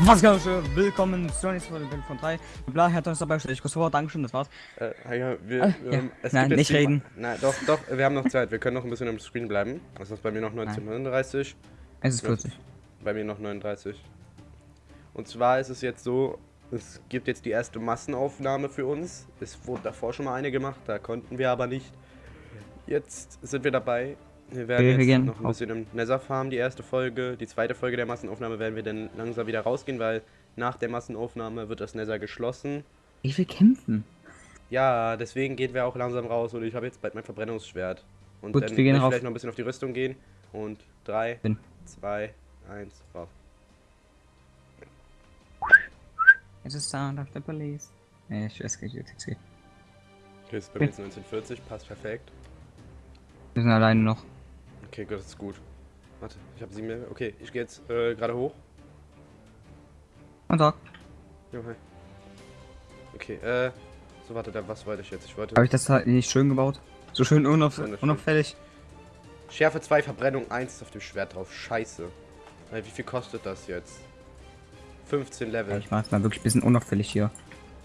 Was geht schön? Willkommen zur nächsten Folge von 3. Bla, Herr uns dabei, kurz vor, Dankeschön, das war's. Äh, ja, wir, wir ja. haben- es Nein, nicht reden. Nein, doch, doch, wir haben noch Zeit. Wir können noch ein bisschen am Screen bleiben. Das ist bei mir noch 1939. Es ist 40. Bei mir noch 39. Und zwar ist es jetzt so, es gibt jetzt die erste Massenaufnahme für uns. Es wurde davor schon mal eine gemacht, da konnten wir aber nicht. Jetzt sind wir dabei. Wir werden wir jetzt noch ein bisschen im Nether Farm, die erste Folge. Die zweite Folge der Massenaufnahme werden wir dann langsam wieder rausgehen, weil nach der Massenaufnahme wird das Nether geschlossen. Ich will kämpfen. Ja, deswegen gehen wir auch langsam raus und ich habe jetzt bald mein Verbrennungsschwert. Und Gut, dann wir gehen rauf. vielleicht noch ein bisschen auf die Rüstung gehen. Und 3, Bin. 2, 1, raus. Es ist Sound of the Police. Nee, ich weiß gar nicht, jetzt geht. Okay, ist bei mir jetzt 1940, passt perfekt. Wir sind alleine noch. Okay, gut, das ist gut. Warte, ich habe 7 Level. Okay, ich gehe jetzt äh, gerade hoch. Und Tag. Jo, hi. Okay, äh. So, warte, da, was wollte ich jetzt? Ich wollte. Habe ich das halt nicht schön gebaut? So schön unauf unauffällig. Schärfe 2, Verbrennung 1 ist auf dem Schwert drauf. Scheiße. Wie viel kostet das jetzt? 15 Level. Ja, ich mach's mal wirklich ein bisschen unauffällig hier.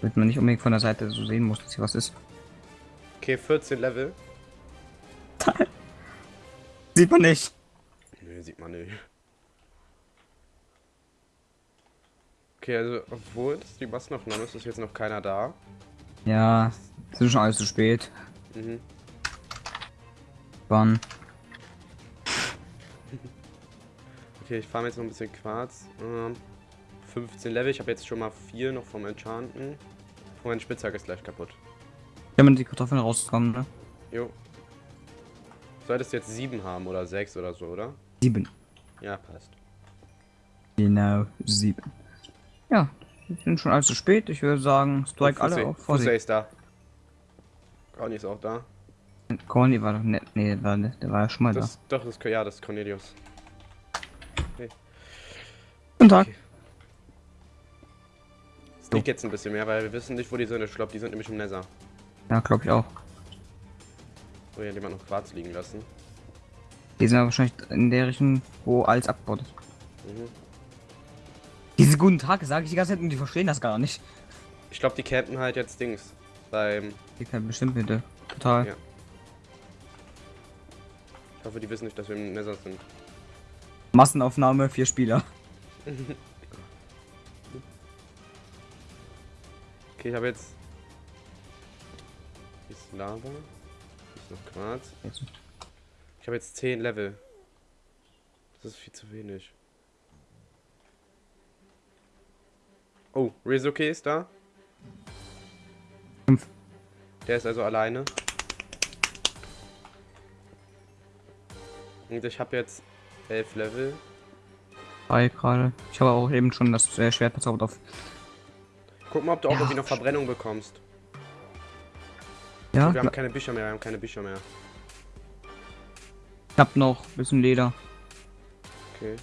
Damit man nicht unbedingt von der Seite so sehen muss, dass hier was ist. Okay, 14 Level. Sieht man nicht. Nö, sieht man nicht. Okay, also, obwohl das die Massenaufnahme ist, ist jetzt noch keiner da. Ja, es ist schon alles zu spät. Mhm. Wann? Okay, ich fahre jetzt noch ein bisschen Quarz. Ähm, 15 Level, ich habe jetzt schon mal 4 noch vom Enchanten. Oh, mein Spitzhack ist gleich kaputt. Wenn man die Kartoffeln rauskommen, ne? Jo. Solltest jetzt 7 haben oder 6 oder so, oder? Sieben. Ja, passt. Genau, sieben. Ja, wir sind schon allzu spät. Ich würde sagen, strike alle auf Vorsicht. ist da. Conny ist auch da. Corny war doch nett. Nee, der war, der war ja schon mal Das, doch, das, ja, das ist Cornelius. da. Guten Tag. Okay. Liegt jetzt ein bisschen mehr, weil wir wissen nicht, wo die sind. Ich glaube, die sind nämlich im Nether. Ja, glaube ich auch. Oh ja, jemand noch Quarz liegen lassen. Die sind ja wahrscheinlich in der Richtung, wo alles abgebaut ist. Mhm. Diese guten Tage sage ich die ganze Zeit und die verstehen das gar nicht. Ich glaube, die campen halt jetzt Dings. Beim. Die können bestimmt bitte. Total. Ja. Ich hoffe, die wissen nicht, dass wir im Nether sind. Massenaufnahme, vier Spieler. Okay, ich habe jetzt. Ist Lava. Ist noch Quarz. Ich habe jetzt 10 Level. Das ist viel zu wenig. Oh, Rizuke ist da. Fünf. Der ist also alleine. Und ich habe jetzt 11 Level. Drei gerade. Ich habe auch eben schon das äh, Schwert bezaubert auf. Guck mal, ob du auch Ja. irgendwie noch Verbrennung bekommst. Ja, Wir haben keine Bücher mehr, wir haben keine Bücher mehr. ich hab noch ein bisschen Leder. Okay.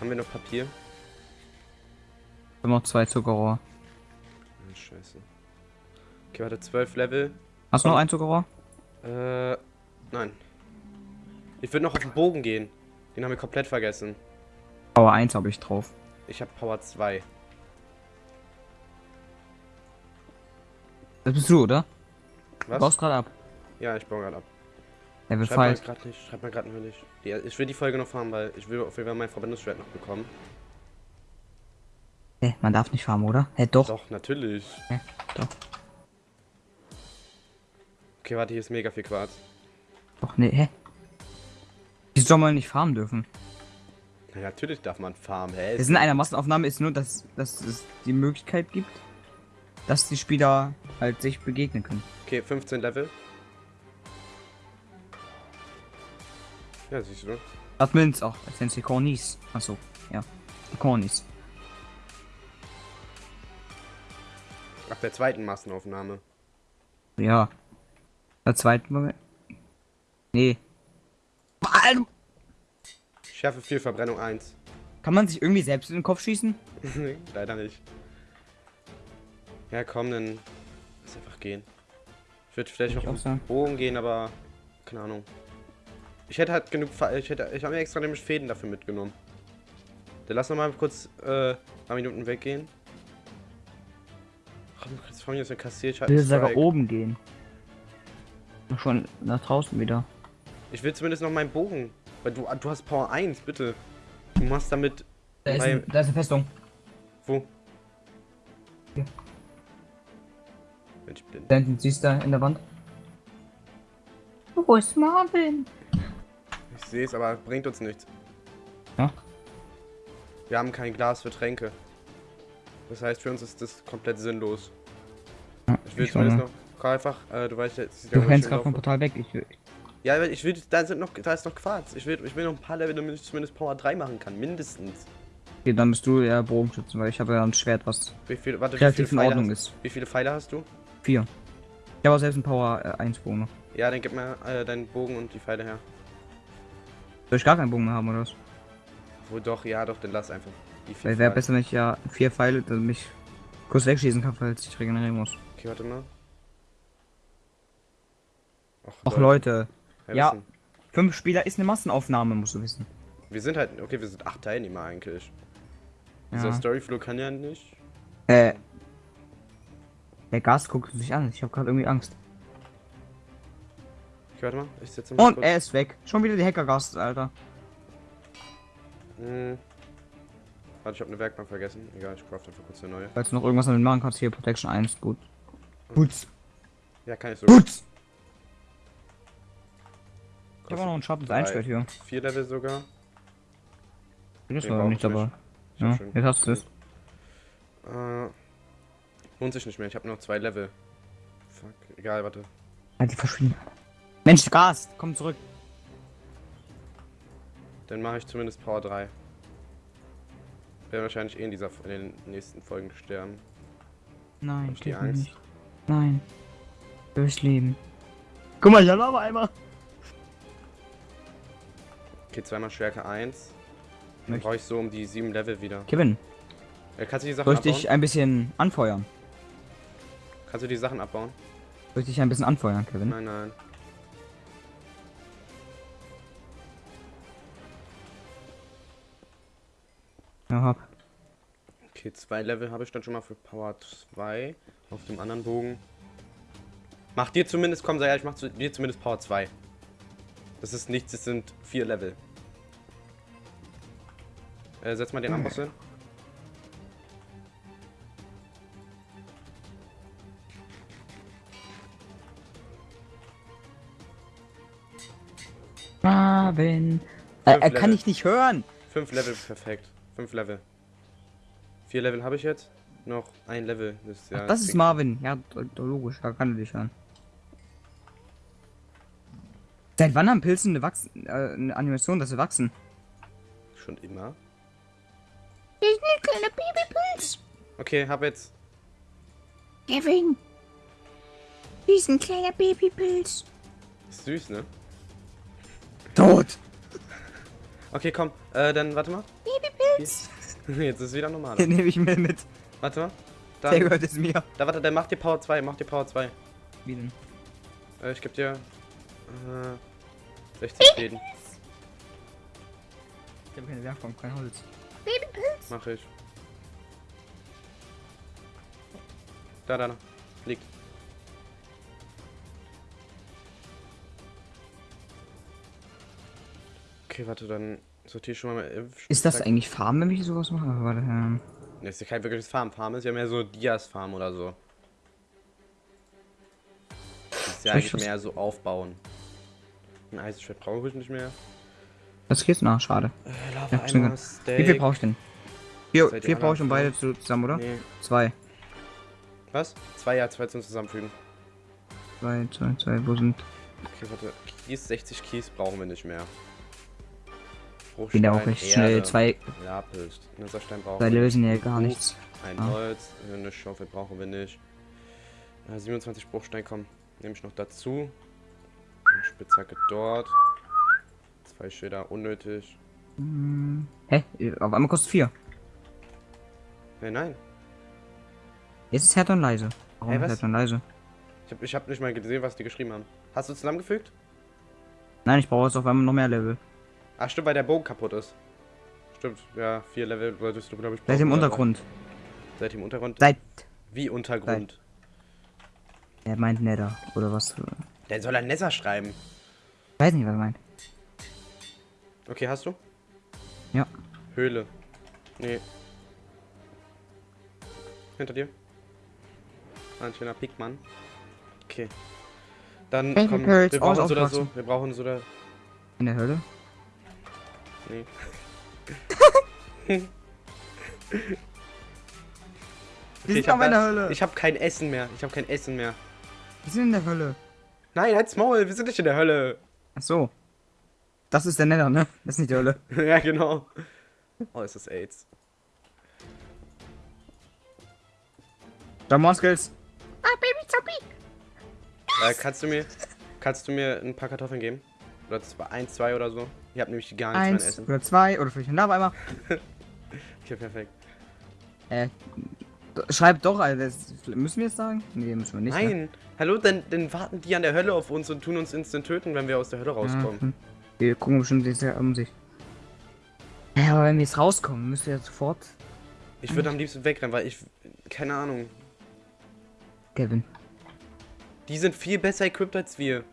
Haben wir noch Papier? Ich hab noch zwei Zuckerrohr. Ah, scheiße. Okay, warte, 12 Level. Hast du noch ein Zuckerrohr? Äh, nein. Ich würde noch auf den Bogen gehen. Den haben wir komplett vergessen. Power 1 habe ich drauf. Ich habe Power 2. Das bist du, oder? Du Was? baust gerade ab. Ja, ich baue gerade ab. Level Schreib mal 5. gerade nicht, schreib mal gerade nicht. Die, ich will die Folge noch fahren, weil ich will auf jeden Fall mein Verbindungsschwert noch bekommen. Hä, man darf nicht farmen, oder? Hä, doch. Doch, natürlich. Hä, doch. Okay, warte, hier ist mega viel Quarz. Doch, nee, hä? Wieso soll man nicht farmen dürfen? Na, natürlich darf man farmen, hä? Der Sinn einer Massenaufnahme ist nur, dass, dass es die Möglichkeit gibt, dass die Spieler halt sich begegnen können. Okay, 15 Level. Ja, siehst du. Admins auch, als nennt sie Cornies. Achso, ja. Cornies. Ab der zweiten Massenaufnahme. Ja. Der zweiten Moment. Nee. Schärfe 4, Verbrennung 1. Kann man sich irgendwie selbst in den Kopf schießen? Leider nicht. Ja, komm, dann jetzt einfach gehen. Ich würde vielleicht ich noch sagen. einen Bogen gehen, aber keine Ahnung. Ich hätte halt genug, Fa- ich hätte, ich habe mir extra nämlich Fäden dafür mitgenommen. Dann lass noch mal kurz äh, ein paar Minuten weggehen. Jetzt von mir ist eine Kassier. Ich, will sogar oben gehen. Schon nach draußen wieder. ich will zumindest noch meinen Bogen. Weil du, du hast Power 1, bitte. Du machst damit. Da ist, ein, da ist eine Festung. Wo? Hier. Bin ich blind. Da hinten siehst du in der Wand. Wo ist Marvin? Ich sehe es, aber bringt uns nichts. Ja. Wir haben kein Glas für Tränke. Das heißt, für uns ist das komplett sinnlos. Ja, Ich will ich zumindest noch. Komm einfach, äh, du weißt jetzt. Du rennst gerade vom Portal weg. Ich, will- Ja, ich will, da sind noch, da ist noch Quarz. Ich will, ich will noch ein paar Level, damit ich zumindest Power 3 machen kann, mindestens. okay, dann bist du ja Bogenschützen, weil ich habe ja ein Schwert, was Wie viel, warte, wie relativ viele in Ordnung hast, ist. Wie viele Pfeile hast du? Vier. Ich habe auch selbst einen Power äh, 1 Bogen noch. Ja, dann gib mir äh, deinen Bogen und die Pfeile her. Soll ich gar keinen Bogen mehr haben oder was? Wo doch, ja, doch, dann lass einfach. Weil wäre besser, wenn ich ja vier Pfeile, damit ich kurz wegschießen kann, falls ich regenerieren muss. Okay, warte mal. Ach Leute, Ja, ja. fünf Spieler ist eine Massenaufnahme, musst du wissen. Wir sind halt, okay, wir sind acht Teilnehmer eigentlich. Dieser Ja. Storyflow kann ja nicht. Äh. Der Gast guckt sich an. Ich habe gerade irgendwie Angst. Okay, warte mal, ich setze mal Und er ist weg. Schon wieder die Hackergast, Alter. Hm. Warte, ich habe eine Werkbank vergessen. Egal, ich craft einfach kurz eine neue. Falls du noch irgendwas damit machen kannst, hier Protection 1, gut. Putz. Ja, kann ich so. Putz! Ich habe auch noch ein scharfes Drei. Einschwert hier. Vier Level sogar. War brauch nicht ich dabei. Ja, jetzt hast du es. Äh, lohnt sich nicht mehr. Ich habe noch zwei Level. Fuck. Egal, warte. Halt die verschwinden. Mensch, Gast, komm zurück. Dann mache ich zumindest Power 3. Werden wahrscheinlich eh in, dieser, in den nächsten Folgen sterben. Nein, ich die Angst? nicht. Nein. Durchs Leben. Guck mal, ich habe aber einmal. Okay, zweimal Stärke 1. Dann Möchte- brauche ich so um die sieben Level wieder. Kevin, Äh, kannst du die Sachen soll ich abbauen? dich ein bisschen anfeuern? Kannst du die Sachen abbauen? Soll ich dich ein bisschen anfeuern, Kevin? Nein, nein. Ja, hab. Okay, zwei Level habe ich dann schon mal für Power 2 auf dem anderen Bogen. Mach dir zumindest, komm, sei ehrlich, mach zu dir zumindest Power 2. Das ist nichts, das sind vier Level. Äh, setz mal den Amboss hin. Marvin. Äh, er kann Level. ich nicht hören. Fünf Level, perfekt. Fünf Level. Vier Level habe ich jetzt. Noch ein Level. Das ist, ja, Ach, das ist Marvin. Ja, logisch, da kann er dich hören. Seit wann haben Pilze eine, Wachs äh, eine Animation, dass sie wachsen? Schon immer. Das ist ein kleiner Babypilz. Okay, hab jetzt. Kevin. Das ist ein kleiner Babypilz. Ist süß, ne? Tot! Okay, komm. Äh, dann warte mal. Babypilz. Jetzt ist wieder normal. Den nehme ich mir mit. Warte mal. Der Dann, gehört es mir. da warte, dann mach dir Power 2, mach dir Power 2. Wie denn? Äh, ich geb dir. Äh, 60 Fäden. Ich habe keine Werkbank, kein Holz. Babypilz. Mach ich. Da, da, da. Liegt. Okay, warte, dann sortiere ich schon mal. Impf- Ist das eigentlich Farm, wenn ich sowas mache? Warte, ähm. Das ist ja kein wirkliches Farm. Farm ist ja mehr so Dias Farm oder so. Das ist ja eigentlich mehr so aufbauen. Ein Eisenschwert brauche ich nicht mehr. Was geht's nach? Schade. Äh, Ja. Wie viel brauche ich denn? Vier, vier brauche ich um beide zu, zusammen, oder? Nee. Zwei. Was? Zwei, ja, zwei zum Zusammenfügen. Zwei, zwei, zwei, wo sind. Okay, warte. Kies, 60 Kies brauchen wir nicht mehr. Bin ja auch recht schnell. Erde, Zwei, Lapis. Netherstein brauchen wir lösen ja gar nichts. Ein Ah. Holz, eine Schaufel brauchen wir nicht. Äh, 27 Bruchstein, komm. Nehme ich noch dazu. Eine Spitzhacke dort. Zwei Schilder, unnötig. Hm. Hä? Auf einmal kostet vier. Nein, nein. Jetzt ist Härte und leise. Warum ist was? Härte und leise? Ich habe ich hab nicht mal gesehen, was die geschrieben haben. Hast du zusammengefügt? Nein, ich brauche jetzt auf einmal noch mehr Level. Ach stimmt, weil der Bogen kaputt ist. Stimmt, ja, vier Level solltest du, glaube ich, Seid im brauchen, oder? Untergrund. Seid im Untergrund? Seid. Wie Untergrund? Er meint Nether. Oder was? Der soll ein Nether schreiben. Ich weiß nicht, was er meint. Okay, hast du? Ja. Höhle. Nee. Hinter dir. Ein schöner Pickmann. Okay. Dann komm, wir brauchen so oder so. Wir brauchen so oder. In der Hölle? Nee. Wir Okay, sind hab auch in der da- Hölle. Ich habe kein Essen mehr. Ich habe kein Essen mehr. Wir sind in der Hölle. Nein, halt's Maul, wir sind nicht in der Hölle. Ach so. Das ist der Nether, ne? Das ist nicht die Hölle. ja, genau. Oh, ist das AIDS. Jamon Skills. Ah, Baby Zombie. Äh, kannst du mir, kannst du mir ein paar Kartoffeln geben? Oder zwei, eins, zwei oder so? Ich habe nämlich gar nichts mehr Eins an Essen. oder zwei oder vielleicht ein Lava-Eimer. Okay, perfekt. Äh, schreibt doch, also das müssen wir jetzt sagen? Nee, müssen wir nicht. Ne? Nein, hallo, dann, dann warten die an der Hölle auf uns und tun uns instant töten, wenn wir aus der Hölle rauskommen. Ja, wir gucken bestimmt ja um sich. Ja, aber wenn wir jetzt rauskommen, müsst ihr ja sofort. Ich würde am liebsten wegrennen, weil ich, keine Ahnung, Kevin. die sind viel besser equipped als wir.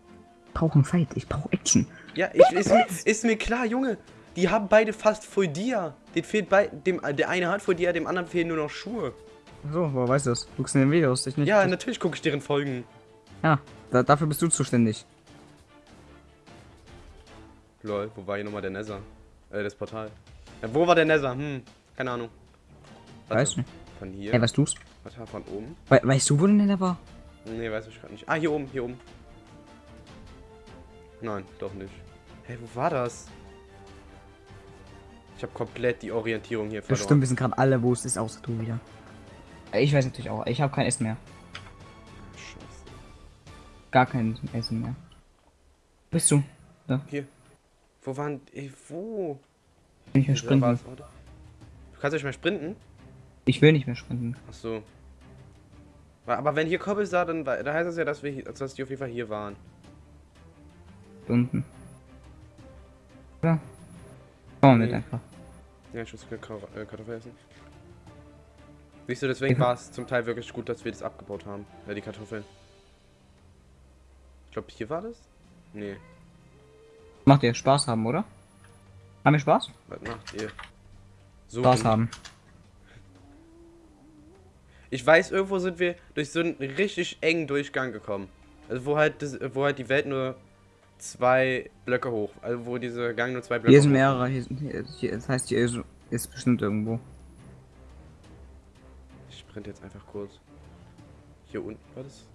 Ich brauche einen Fight, ich brauche Action. Ja, ich, ist, mir, ist mir klar, Junge. Die haben beide fast Full Dia. Den fehlt bei, dem, der eine hat Full Dia, dem anderen fehlen nur noch Schuhe. So, woher weißt du das? Guckst du in den Videos, ich nicht? Ja, natürlich gucke ich deren Folgen. Ja, da, dafür bist du zuständig. Lol, wo war hier nochmal der Nether? Äh, das Portal. Ja, wo war der Nether? Hm, keine Ahnung. Warte, Weißt du? Von hier? Ey, was tust? Warte, von oben? We weißt du, wo der Nether war? Nee, weiß ich gerade nicht. Ah, hier oben, hier oben. Nein, doch nicht. Hey, wo war das? Ich habe komplett die Orientierung hier verloren. Bestimmt wissen gerade alle, wo es ist, außer du wieder. Ich weiß natürlich auch, ich habe kein Essen mehr. Scheiße. Gar kein Essen mehr. Bist du? Hier. Wo waren. Ey, wo? Will nicht mehr Da sprinten. Du kannst nicht mehr sprinten? Ich will nicht mehr sprinten. Ach so. Aber wenn hier Kobbel sah, dann, da heißt es ja, dass, wir hier, dass die auf jeden Fall hier waren. Unten. Ja. Komm mit Nee. einfach. Ja, ich muss äh, Kartoffel essen. Siehst du, deswegen war es zum Teil wirklich gut, dass wir das abgebaut haben. Ja, die Kartoffeln. Ich glaube, hier war das? Nee. Macht ihr Spaß haben, oder? Haben wir Spaß? Was macht ihr? So. Spaß haben. Ich weiß, irgendwo sind wir durch so einen richtig engen Durchgang gekommen. Also wo halt, das, wo halt die Welt nur zwei Blöcke hoch. Also wo dieser Gang nur zwei Blöcke Hier sind hoch- mehrere. Hier, sind- hier, hier, das heißt, hier ist, ist bestimmt irgendwo. Ich sprint jetzt einfach kurz. Hier unten war das?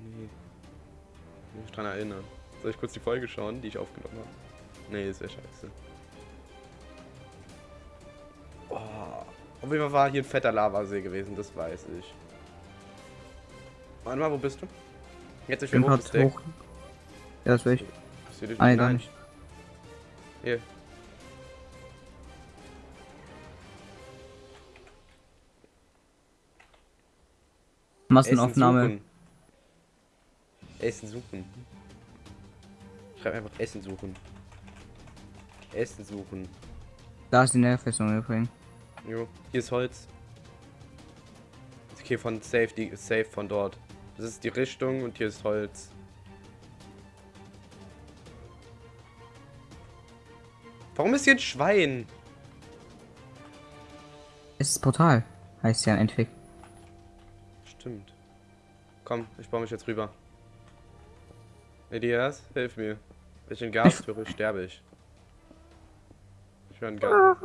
Nee. Ich muss mich dran erinnern. Soll ich kurz die Folge schauen, die ich aufgenommen habe? Nee, ist ja scheiße. Oh, auf jeden Fall war hier ein fetter Lavasee gewesen, das weiß ich. Warte mal, wo bist du? Jetzt ich Bin hoch, Ja, das will ich. Seh dich gar nicht. Hier. Massenaufnahme. Essen suchen. Essen suchen. Schreib einfach Essen suchen. Essen suchen. Da ist die Nährfestung übrigens. Jo, hier ist Holz. Okay, von safe, die ist safe von dort. Das ist die Richtung und hier ist Holz. Warum ist hier ein Schwein? Es ist Portal. Heißt ja im Endeffekt. Stimmt. Komm, ich baue mich jetzt rüber. Elias, hilf mir. Wenn ich in Gas höre, sterbe ich. Ich höre einen Gas.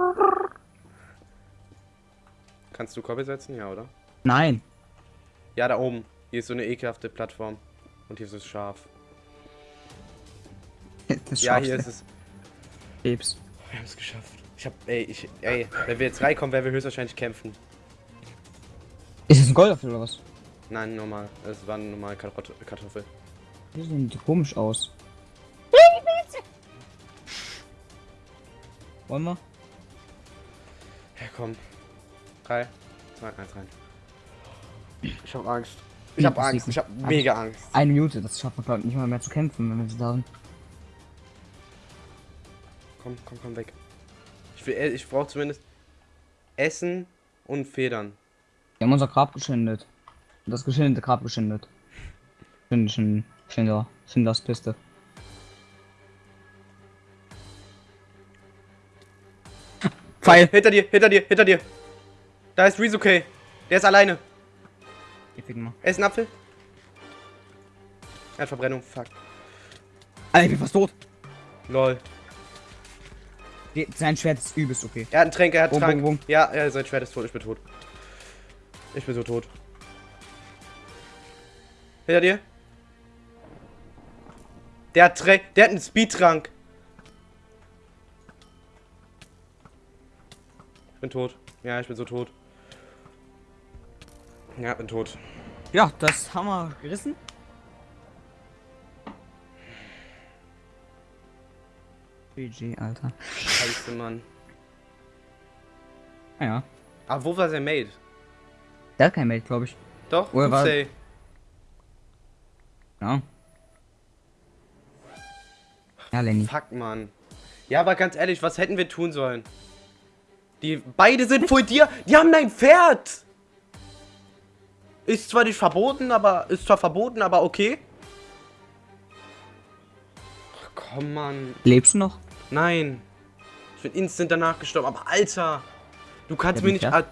Kannst du Koppel setzen? Ja, oder? Nein. Ja, da oben. Hier ist so eine ekelhafte Plattform. Und hier ist es scharf. Das Ja, hier ist es. Krebs. Wir haben es geschafft. Ich hab, ey, ich, ey, wenn wir jetzt reinkommen, werden wir höchstwahrscheinlich kämpfen. Ist das ein Goldapfel oder was? Nein, normal. Es war eine normale Karot Kartoffel. Die sehen komisch aus. Wollen wir? Ja, komm. Drei, zwei, eins rein. Ich hab Angst. Ich hab das Angst, ich hab mega Angst. Eine Minute, das schafft man glaube ich nicht mal mehr zu kämpfen, wenn wir sie da sind. Komm, komm, komm weg. Ich will, ich brauche zumindest Essen und Federn. Wir haben unser Grab geschändet. Das geschändete Grab geschändet. Schind, Schind, Schinder, Schindlers Piste. Pfeil! Hinter dir, hinter dir, hinter dir. Da ist Rizuke. Der ist alleine. Ich fick mal. Er ist ein Apfel. Er hat Verbrennung. Fuck. Alter, ich bin fast tot. Lol. Sein Schwert ist übelst okay. Er hat einen Tränk, er hat Bum, Trank. bum, bum. Ja, ja, sein Schwert ist tot. Ich bin tot. Ich bin so tot. Hinter dir. Der hat, Trä der hat einen Speedtrank. Ich bin tot. Ja, ich bin so tot. Ja, bin tot. Ja, das haben wir gerissen. GG, Alter. Scheiße, Mann. Naja. Aber wo war sein Mate? Der hat kein Mate, glaube ich. Doch, Oder war-. Ja. Ja, Lenny. Fuck, Mann. Ja, aber ganz ehrlich, was hätten wir tun sollen? Die beide sind vor dir. Die haben ein Pferd. Ist zwar nicht verboten, aber ist zwar verboten, aber okay. Ach, komm, Mann. Lebst du noch? Nein. Ich bin instant danach gestorben. Aber Alter, du kannst Ja, mir nicht. ja. Al-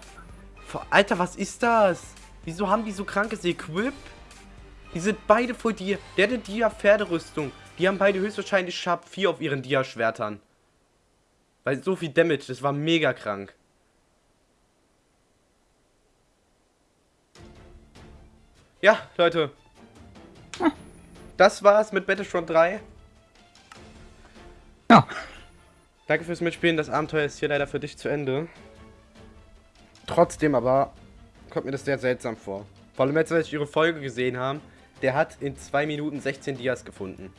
Alter, was ist das? Wieso haben die so krankes Equip? Die sind beide vor dir. Der hat eine Dia-Pferderüstung. Die haben beide höchstwahrscheinlich Sharp 4 auf ihren Dia-Schwertern. Weil so viel Damage, das war mega krank. Ja, Leute. Das war's mit Battlefront 3. Ja. Danke fürs Mitspielen. Das Abenteuer ist hier leider für dich zu Ende. Trotzdem aber kommt mir das sehr seltsam vor. Vor allem jetzt, als ich ihre Folge gesehen habe, der hat in 2 Minuten 16 Dias gefunden.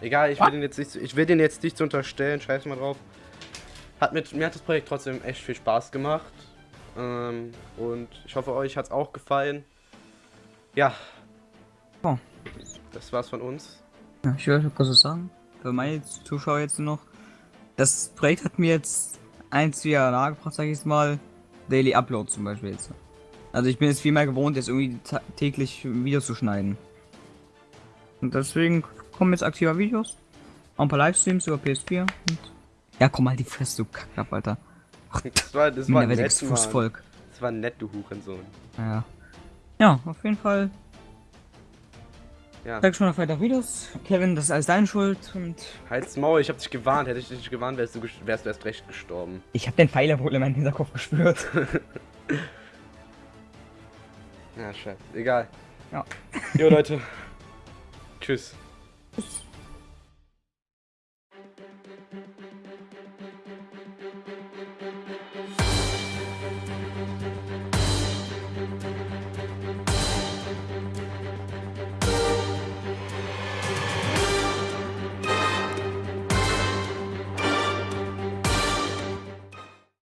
Egal, ich will, den jetzt nicht, ich will den jetzt nicht unterstellen, scheiß mal drauf. Hat mit, mir hat das Projekt trotzdem echt viel Spaß gemacht. Ähm, und ich hoffe, euch hat es auch gefallen. Ja. Oh. Das war's von uns. Ja, ich würde kurz was sagen. Für meine Zuschauer jetzt noch. Das Projekt hat mir jetzt eins wieder nahegebracht, sag ich jetzt mal. Daily Upload zum Beispiel jetzt. Also ich bin jetzt viel mehr gewohnt, jetzt irgendwie täglich Videos zu schneiden. Und deswegen kommen jetzt aktiver Videos. Auch ein paar Livestreams über PS4. Und ja, komm mal die Fresse, du Kacklapp, Alter. Das war, das war nett. Fußvolk. Das war nett, du Hurensohn. Ja. Ja, auf jeden Fall. Ja. Sag schon noch weiter Videos. Kevin, das ist alles deine Schuld. Und Halt's Maul, ich hab dich gewarnt. Hätte ich dich nicht gewarnt, wärst du, wärst du erst recht gestorben. ich habe den Pfeiler wohl in meinem Hinterkopf gespürt. Ja, scheiße. Egal. Ja. Jo, Leute. Tschüss. Tschüss.